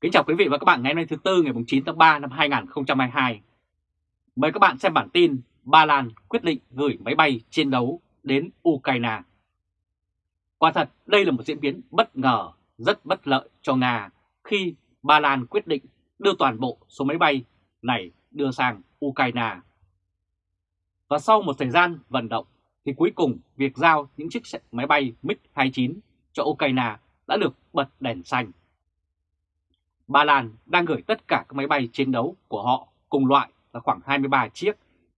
Kính chào quý vị và các bạn ngày hôm nay thứ Tư ngày 9 tháng 3 năm 2022. Mời các bạn xem bản tin Ba Lan quyết định gửi máy bay chiến đấu đến Ukraine. Quả thật đây là một diễn biến bất ngờ, rất bất lợi cho Nga khi Ba Lan quyết định đưa toàn bộ số máy bay này đưa sang Ukraine. Và sau một thời gian vận động thì cuối cùng việc giao những chiếc máy bay MiG-29 cho Ukraine đã được bật đèn xanh. Ba Lan đang gửi tất cả các máy bay chiến đấu của họ cùng loại là khoảng 23 chiếc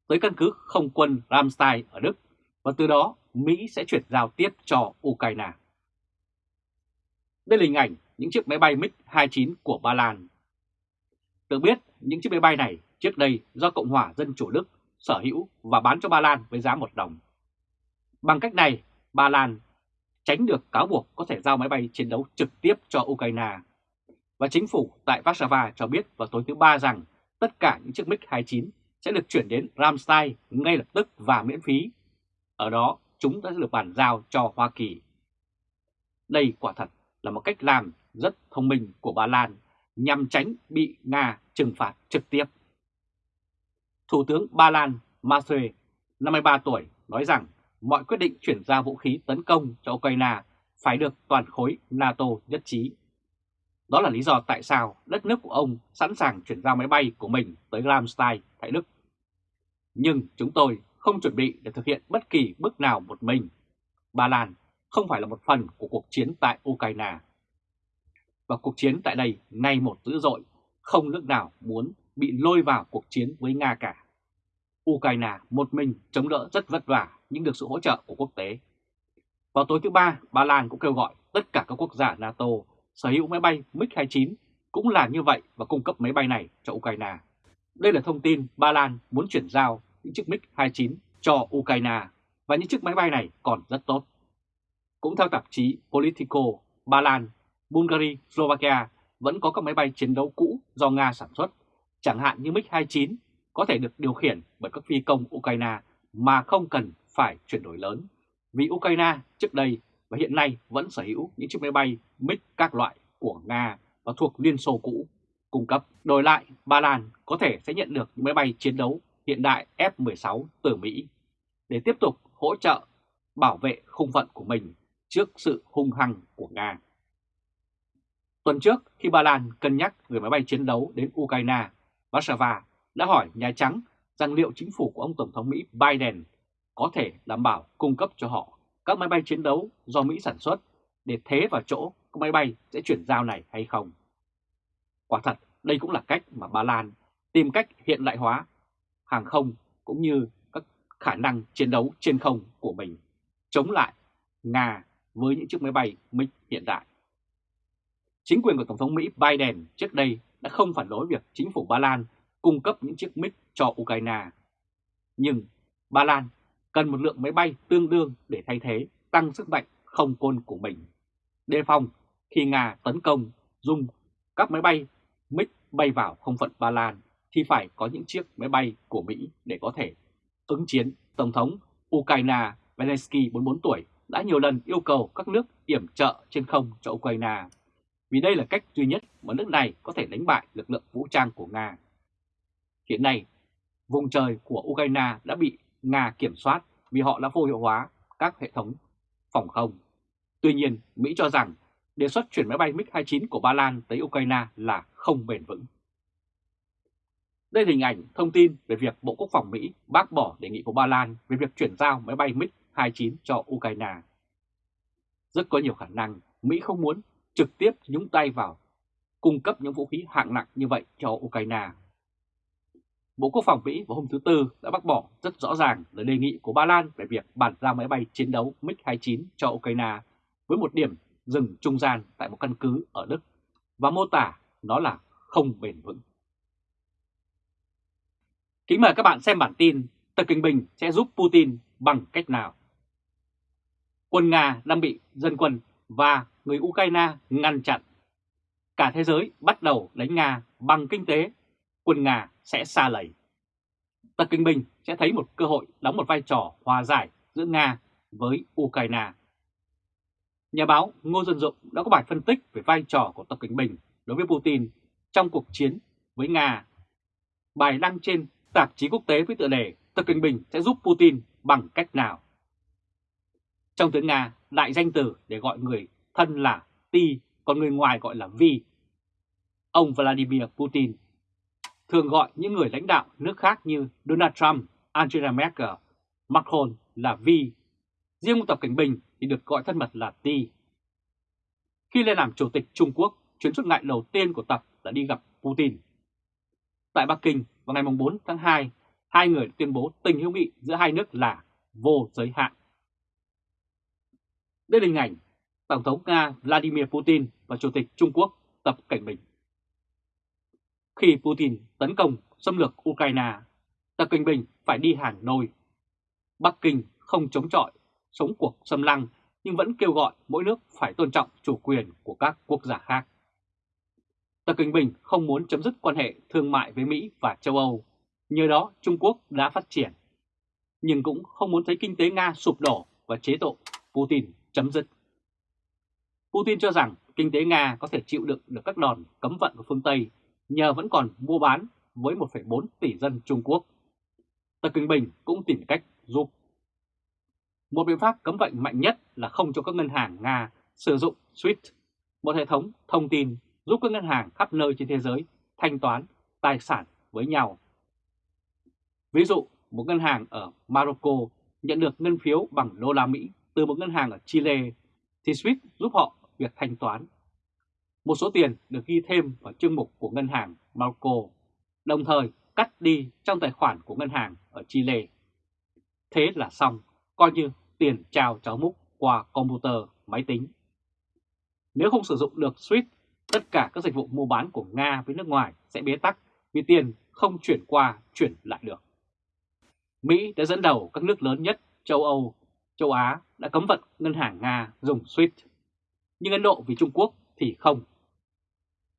tới căn cứ không quân Ramstein ở Đức và từ đó Mỹ sẽ chuyển giao tiếp cho Ukraine. Đây là hình ảnh những chiếc máy bay MiG-29 của Ba Lan. Được biết, những chiếc máy bay này trước đây do Cộng hòa Dân Chủ Đức sở hữu và bán cho Ba Lan với giá 1 đồng. Bằng cách này, Ba Lan tránh được cáo buộc có thể giao máy bay chiến đấu trực tiếp cho Ukraine. Và chính phủ tại Warsaw cho biết vào tối thứ Ba rằng tất cả những chiếc MiG-29 sẽ được chuyển đến Ramstein ngay lập tức và miễn phí. Ở đó, chúng đã được bàn giao cho Hoa Kỳ. Đây quả thật là một cách làm rất thông minh của Ba Lan nhằm tránh bị Nga trừng phạt trực tiếp. Thủ tướng Ba Lan Masue, 53 tuổi, nói rằng mọi quyết định chuyển giao vũ khí tấn công cho Ukraine phải được toàn khối NATO nhất trí. Đó là lý do tại sao đất nước của ông sẵn sàng chuyển giao máy bay của mình tới Ramstein tại Đức. Nhưng chúng tôi không chuẩn bị để thực hiện bất kỳ bước nào một mình. Ba Lan không phải là một phần của cuộc chiến tại Ukraine. Và cuộc chiến tại đây ngay một dữ dội, không nước nào muốn bị lôi vào cuộc chiến với Nga cả. Ukraine một mình chống đỡ rất vất vả nhưng được sự hỗ trợ của quốc tế. Vào tối thứ Ba, Ba Lan cũng kêu gọi tất cả các quốc gia NATO sở hữu máy bay MiG-29 cũng là như vậy và cung cấp máy bay này cho Ukraine. Đây là thông tin Ba Lan muốn chuyển giao những chiếc MiG-29 cho Ukraine và những chiếc máy bay này còn rất tốt. Cũng theo tạp chí Politico, Ba Lan, Bulgaria, Slovakia vẫn có các máy bay chiến đấu cũ do Nga sản xuất, chẳng hạn như MiG-29 có thể được điều khiển bởi các phi công Ukraine mà không cần phải chuyển đổi lớn. Vì Ukraine trước đây và hiện nay vẫn sở hữu những chiếc máy bay MiG các loại của Nga và thuộc Liên Xô cũ cung cấp. Đổi lại, Ba Lan có thể sẽ nhận được những máy bay chiến đấu hiện đại F-16 từ Mỹ để tiếp tục hỗ trợ bảo vệ không phận của mình trước sự hung hăng của Nga. Tuần trước, khi Ba Lan cân nhắc gửi máy bay chiến đấu đến Ukraine, Warsaw đã hỏi Nhà Trắng rằng liệu chính phủ của ông Tổng thống Mỹ Biden có thể đảm bảo cung cấp cho họ các máy bay chiến đấu do Mỹ sản xuất để thế vào chỗ các máy bay sẽ chuyển giao này hay không. Quả thật, đây cũng là cách mà Ba Lan tìm cách hiện đại hóa hàng không cũng như các khả năng chiến đấu trên không của mình chống lại Nga với những chiếc máy bay MiG hiện đại. Chính quyền của Tổng thống Mỹ Biden trước đây đã không phản đối việc chính phủ Ba Lan cung cấp những chiếc MiG cho Ukraine. Nhưng Ba Lan cần một lượng máy bay tương đương để thay thế tăng sức mạnh không quân của mình. Đề phòng khi Nga tấn công dùng các máy bay MiG bay vào không phận Ba Lan thì phải có những chiếc máy bay của Mỹ để có thể ứng chiến. Tổng thống Ukraine Zelensky 44 tuổi đã nhiều lần yêu cầu các nước yểm trợ trên không cho Ukraine vì đây là cách duy nhất mà nước này có thể đánh bại lực lượng vũ trang của Nga. Hiện nay, vùng trời của Ukraine đã bị Nga kiểm soát vì họ đã vô hiệu hóa các hệ thống phòng không. Tuy nhiên, Mỹ cho rằng đề xuất chuyển máy bay MiG-29 của Ba Lan tới Ukraine là không bền vững. Đây là hình ảnh thông tin về việc Bộ Quốc phòng Mỹ bác bỏ đề nghị của Ba Lan về việc chuyển giao máy bay MiG-29 cho Ukraine. Rất có nhiều khả năng Mỹ không muốn trực tiếp nhúng tay vào cung cấp những vũ khí hạng nặng như vậy cho Ukraine. Bộ Quốc phòng Mỹ vào hôm thứ Tư đã bác bỏ rất rõ ràng lời đề nghị của Ba Lan về việc bàn giao máy bay chiến đấu MiG-29 cho Ukraine với một điểm dừng trung gian tại một căn cứ ở Đức và mô tả nó là không bền vững. Kính mời các bạn xem bản tin Tập Kinh Bình sẽ giúp Putin bằng cách nào. Quân Nga đang bị dân quân và người Ukraine ngăn chặn. Cả thế giới bắt đầu đánh Nga bằng kinh tế, quân Nga sẽ xa lầy. Tập Kinh Bình sẽ thấy một cơ hội đóng một vai trò hòa giải giữa Nga với Ukraine. Nhà báo Ngô Dân Dụng đã có bài phân tích về vai trò của Tập Kinh Bình đối với Putin trong cuộc chiến với Nga. Bài đăng trên tạp chí quốc tế với tựa đề Tập Kinh Bình sẽ giúp Putin bằng cách nào? Trong tiếng Nga, đại danh từ để gọi người thân là Ti, còn người ngoài gọi là Vi. Ông Vladimir Putin thường gọi những người lãnh đạo nước khác như Donald Trump, Angela Merkel, Macron là Vi. Riêng ông Tập Cảnh Bình thì được gọi thân mật là Ti. Khi lên làm Chủ tịch Trung Quốc, chuyến xuất ngoại đầu tiên của Tập là đi gặp Putin. Tại Bắc Kinh vào ngày 4 tháng 2, hai người tuyên bố tình hữu nghị giữa hai nước là vô giới hạn. Đây là hình ảnh Tổng thống Nga Vladimir Putin và Chủ tịch Trung Quốc Tập Cảnh Bình. Khi Putin tấn công xâm lược Ukraine, Tập Kinh Bình phải đi Hà Nội. Bắc Kinh không chống chọi, sống cuộc xâm lăng nhưng vẫn kêu gọi mỗi nước phải tôn trọng chủ quyền của các quốc gia khác. Tập Kinh Bình không muốn chấm dứt quan hệ thương mại với Mỹ và châu Âu, nhờ đó Trung Quốc đã phát triển, nhưng cũng không muốn thấy kinh tế Nga sụp đổ và chế độ Putin chấm dứt. Putin cho rằng kinh tế Nga có thể chịu đựng được các đòn cấm vận của phương Tây nhờ vẫn còn mua bán với 1,4 tỷ dân Trung Quốc. Tập Cận Bình cũng tìm cách giúp. Một biện pháp cấm vận mạnh nhất là không cho các ngân hàng Nga sử dụng SWIFT, một hệ thống thông tin giúp các ngân hàng khắp nơi trên thế giới thanh toán tài sản với nhau. Ví dụ, một ngân hàng ở Morocco nhận được ngân phiếu bằng đô la Mỹ từ một ngân hàng ở Chile, thì SWIFT giúp họ việc thanh toán. Một số tiền được ghi thêm vào chương mục của ngân hàng Marco, đồng thời cắt đi trong tài khoản của ngân hàng ở Chile. Thế là xong, coi như tiền trao cháu múc qua computer, máy tính. Nếu không sử dụng được SWIFT tất cả các dịch vụ mua bán của Nga với nước ngoài sẽ bế tắc vì tiền không chuyển qua, chuyển lại được. Mỹ đã dẫn đầu các nước lớn nhất châu Âu, châu Á đã cấm vận ngân hàng Nga dùng SWIFT. Nhưng Ấn Độ vì Trung Quốc thì không.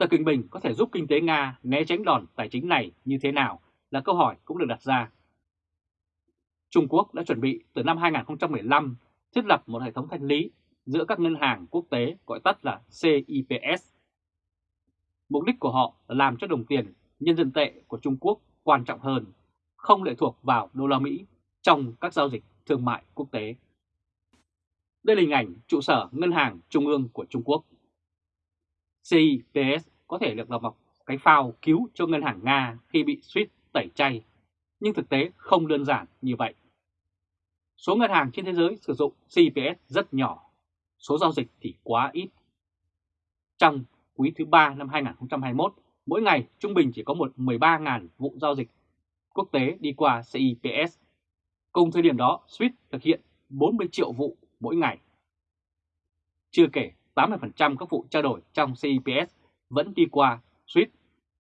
Tập Cận Bình có thể giúp kinh tế Nga né tránh đòn tài chính này như thế nào là câu hỏi cũng được đặt ra. Trung Quốc đã chuẩn bị từ năm 2015 thiết lập một hệ thống thanh lý giữa các ngân hàng quốc tế gọi tắt là CIPS Mục đích của họ là làm cho đồng tiền nhân dân tệ của Trung Quốc quan trọng hơn, không lệ thuộc vào đô la Mỹ trong các giao dịch thương mại quốc tế. Đây là hình ảnh trụ sở Ngân hàng Trung ương của Trung Quốc. CIPS có thể được là một cái phao cứu cho ngân hàng Nga khi bị SWIFT tẩy chay, nhưng thực tế không đơn giản như vậy. Số ngân hàng trên thế giới sử dụng CIPS rất nhỏ, số giao dịch thì quá ít. Trong quý thứ 3 năm 2021, mỗi ngày trung bình chỉ có một 13.000 vụ giao dịch quốc tế đi qua CIPS. Cùng thời điểm đó, SWIFT thực hiện 40 triệu vụ mỗi ngày. Chưa kể 80% các vụ trao đổi trong CIPS vẫn đi qua SWIFT,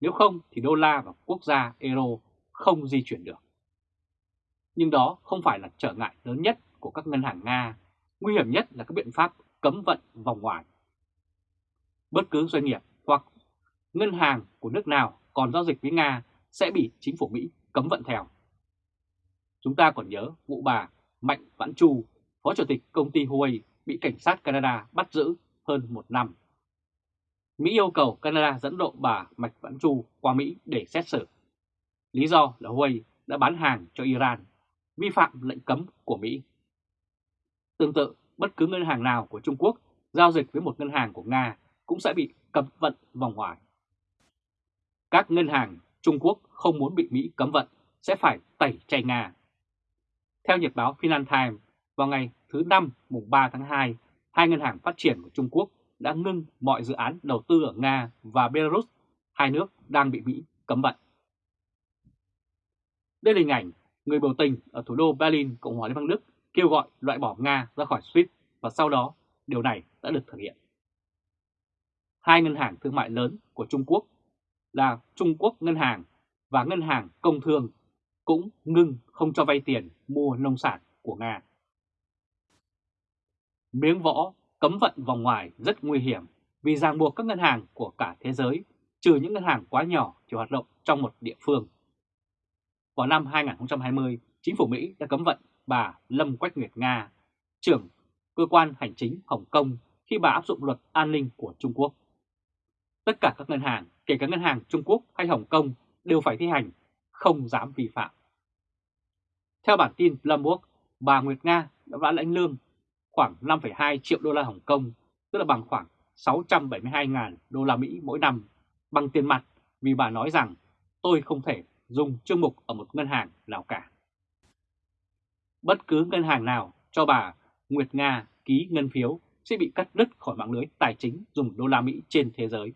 nếu không thì đô la và quốc gia euro không di chuyển được. Nhưng đó không phải là trở ngại lớn nhất của các ngân hàng Nga, nguy hiểm nhất là các biện pháp cấm vận vòng ngoài bất cứ doanh nghiệp hoặc ngân hàng của nước nào còn giao dịch với Nga sẽ bị chính phủ Mỹ cấm vận theo. Chúng ta còn nhớ vụ bà Mạnh Vãn Chu, Phó Chủ tịch công ty Huawei bị cảnh sát Canada bắt giữ hơn một năm. Mỹ yêu cầu Canada dẫn độ bà Mạch Vãn Chu qua Mỹ để xét xử. Lý do là Huawei đã bán hàng cho Iran, vi phạm lệnh cấm của Mỹ. Tương tự, bất cứ ngân hàng nào của Trung Quốc giao dịch với một ngân hàng của Nga cũng sẽ bị cấm vận vòng ngoài. Các ngân hàng Trung Quốc không muốn bị Mỹ cấm vận sẽ phải tẩy chay Nga. Theo Nhật báo Financial Times, vào ngày thứ Năm mùng 3 tháng 2, hai ngân hàng phát triển của Trung Quốc đã ngưng mọi dự án đầu tư ở Nga và Belarus, hai nước đang bị Mỹ cấm vận. Đây là hình ảnh người biểu tình ở thủ đô Berlin, Cộng hòa Liên bang Đức kêu gọi loại bỏ Nga ra khỏi SWIFT và sau đó điều này đã được thực hiện hai ngân hàng thương mại lớn của Trung Quốc là Trung Quốc Ngân hàng và Ngân hàng Công Thương cũng ngưng không cho vay tiền mua nông sản của Nga. Miếng võ cấm vận vòng ngoài rất nguy hiểm vì ràng buộc các ngân hàng của cả thế giới trừ những ngân hàng quá nhỏ chỉ hoạt động trong một địa phương. Vào năm 2020, chính phủ Mỹ đã cấm vận bà Lâm Quách Nguyệt Nga, trưởng cơ quan hành chính Hồng Kông khi bà áp dụng luật an ninh của Trung Quốc. tất cả các ngân hàng, kể cả ngân hàng Trung Quốc hay Hồng Kông, đều phải thi hành, không dám vi phạm. Theo bản tin Bloomberg, bà Nguyệt Nga đã lãnh lương khoảng 5,2 triệu đô la Hồng Kông, tức là bằng khoảng 672.000 đô la Mỹ mỗi năm, bằng tiền mặt vì bà nói rằng tôi không thể dùng chương mục ở một ngân hàng nào cả. Bất cứ ngân hàng nào cho bà Nguyệt Nga ký ngân phiếu sẽ bị cắt đứt khỏi mạng lưới tài chính dùng đô la Mỹ trên thế giới.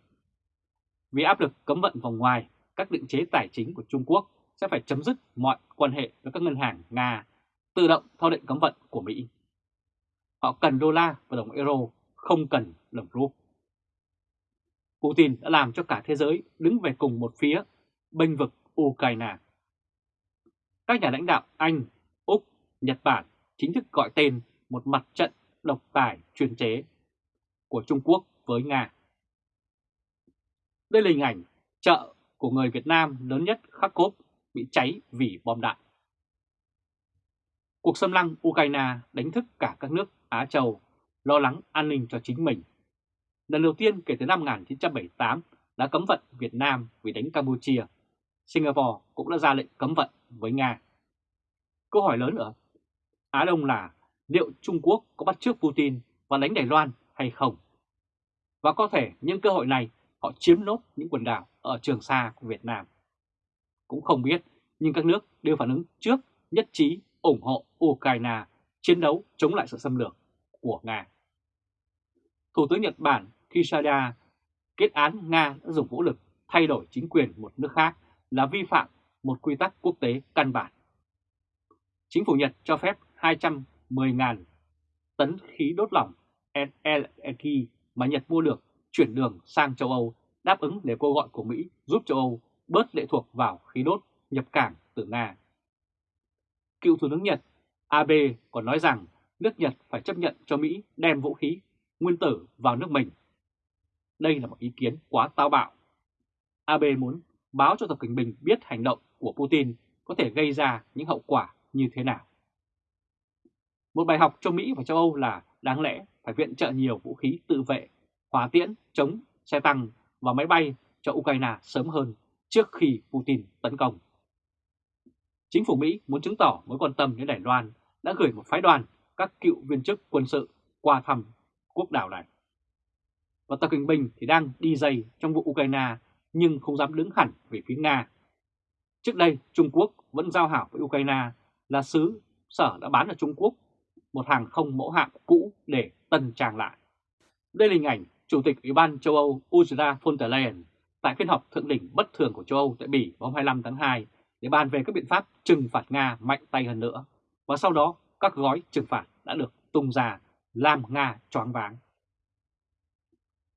Vì áp lực cấm vận vòng ngoài, các định chế tài chính của Trung Quốc sẽ phải chấm dứt mọi quan hệ với các ngân hàng Nga, tự động theo định cấm vận của Mỹ. Họ cần đô la và đồng euro, không cần đồng rúp. Putin đã làm cho cả thế giới đứng về cùng một phía, bênh vực Ukraine. Các nhà lãnh đạo Anh, Úc, Nhật Bản chính thức gọi tên một mặt trận độc tài chuyên chế của Trung Quốc với Nga. Đây là hình ảnh chợ của người Việt Nam lớn nhất Kharkov bị cháy vì bom đạn. Cuộc xâm lăng Ukraine đánh thức cả các nước Á Châu lo lắng an ninh cho chính mình. Lần đầu tiên kể từ năm 1978 đã cấm vận Việt Nam vì đánh Campuchia. Singapore cũng đã ra lệnh cấm vận với Nga. Câu hỏi lớn ở Á Đông là liệu Trung Quốc có bắt trước Putin và đánh Đài Loan hay không? Và có thể những cơ hội này họ chiếm nốt những quần đảo ở Trường Sa của Việt Nam. Cũng không biết, nhưng các nước đều phản ứng trước nhất trí ủng hộ Ukraine chiến đấu chống lại sự xâm lược của Nga. Thủ tướng Nhật Bản Kishida, kết án Nga đã dùng vũ lực thay đổi chính quyền một nước khác là vi phạm một quy tắc quốc tế căn bản. Chính phủ Nhật cho phép 210.000 tấn khí đốt lỏng LNG mà Nhật mua được chuyển đường sang châu Âu, đáp ứng để kêu gọi của Mỹ giúp châu Âu bớt lệ thuộc vào khí đốt nhập cảng từ Nga. Cựu Thủ tướng Nhật Abe còn nói rằng nước Nhật phải chấp nhận cho Mỹ đem vũ khí nguyên tử vào nước mình. Đây là một ý kiến quá táo bạo. Abe muốn báo cho Tập Cận Bình biết hành động của Putin có thể gây ra những hậu quả như thế nào. Một bài học cho Mỹ và châu Âu là đáng lẽ phải viện trợ nhiều vũ khí tự vệ, hỏa tiễn, chống, xe tăng và máy bay cho Ukraine sớm hơn trước khi Putin tấn công. Chính phủ Mỹ muốn chứng tỏ mối quan tâm đến Đài Loan đã gửi một phái đoàn, các cựu viên chức quân sự qua thăm quốc đảo này. Và Tập Kinh Bình thì đang đi dây trong vụ Ukraine nhưng không dám đứng hẳn về phía Nga. Trước đây, Trung Quốc vẫn giao hảo với Ukraine là xứ sở đã bán ở Trung Quốc, một hàng không mẫu hạm cũ để tân trang lại. Đây là hình ảnh Chủ tịch Ủy ban châu Âu Ursula von der Leyen tại phiên họp thượng đỉnh bất thường của châu Âu tại Bỉ vào hôm 25 tháng 2 để bàn về các biện pháp trừng phạt Nga mạnh tay hơn nữa. Và sau đó các gói trừng phạt đã được tung ra làm Nga choáng váng.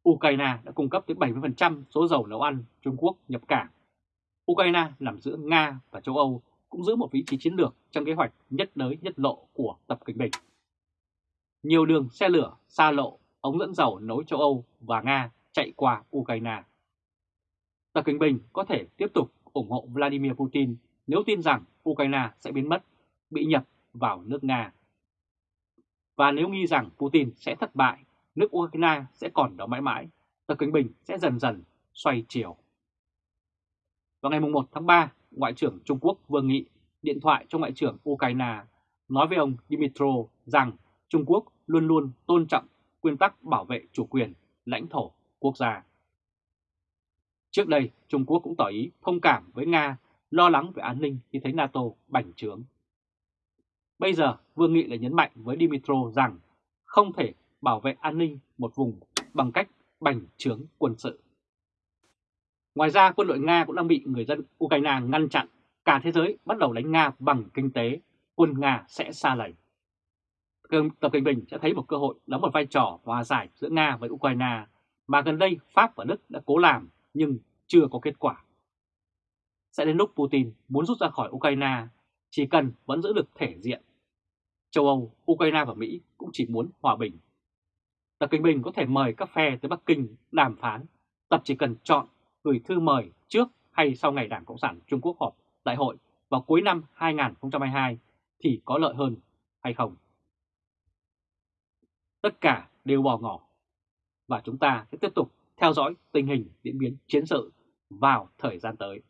Ukraine đã cung cấp tới 70% số dầu nấu ăn Trung Quốc nhập cảng. Ukraine nằm giữa Nga và châu Âu cũng giữ một vị trí chiến lược trong kế hoạch nhất đới nhất lộ của Tập Cận Bình. Nhiều đường xe lửa, xa lộ, ống dẫn dầu nối châu Âu và Nga chạy qua Ukraine. Tập Cận Bình có thể tiếp tục ủng hộ Vladimir Putin nếu tin rằng Ukraine sẽ biến mất, bị nhập vào nước Nga. Và nếu nghi rằng Putin sẽ thất bại, nước Ukraine sẽ còn đó mãi mãi, Tập Cận Bình sẽ dần dần xoay chiều. Vào ngày 1 tháng 3, Ngoại trưởng Trung Quốc Vương Nghị điện thoại cho Ngoại trưởng Ukraine nói với ông Dmitro rằng Trung Quốc luôn luôn tôn trọng nguyên tắc bảo vệ chủ quyền, lãnh thổ, quốc gia. Trước đây, Trung Quốc cũng tỏ ý thông cảm với Nga, lo lắng về an ninh khi thấy NATO bành trướng. Bây giờ, Vương Nghị lại nhấn mạnh với Dimitro rằng không thể bảo vệ an ninh một vùng bằng cách bành trướng quân sự. Ngoài ra, quân đội Nga cũng đang bị người dân Ukraine ngăn chặn. Cả thế giới bắt đầu đánh Nga bằng kinh tế, quân Nga sẽ xa lầy. Tập Cận Bình sẽ thấy một cơ hội đóng một vai trò hòa giải giữa Nga với Ukraine mà gần đây Pháp và Đức đã cố làm nhưng chưa có kết quả. Sẽ đến lúc Putin muốn rút ra khỏi Ukraine, chỉ cần vẫn giữ được thể diện. Châu Âu, Ukraine và Mỹ cũng chỉ muốn hòa bình. Tập Kinh Bình có thể mời các phe tới Bắc Kinh đàm phán, tập chỉ cần chọn gửi thư mời trước hay sau ngày Đảng Cộng sản Trung Quốc họp đại hội vào cuối năm 2022 thì có lợi hơn hay không. Tất cả đều bỏ ngỏ và chúng ta sẽ tiếp tục theo dõi tình hình diễn biến chiến sự vào thời gian tới.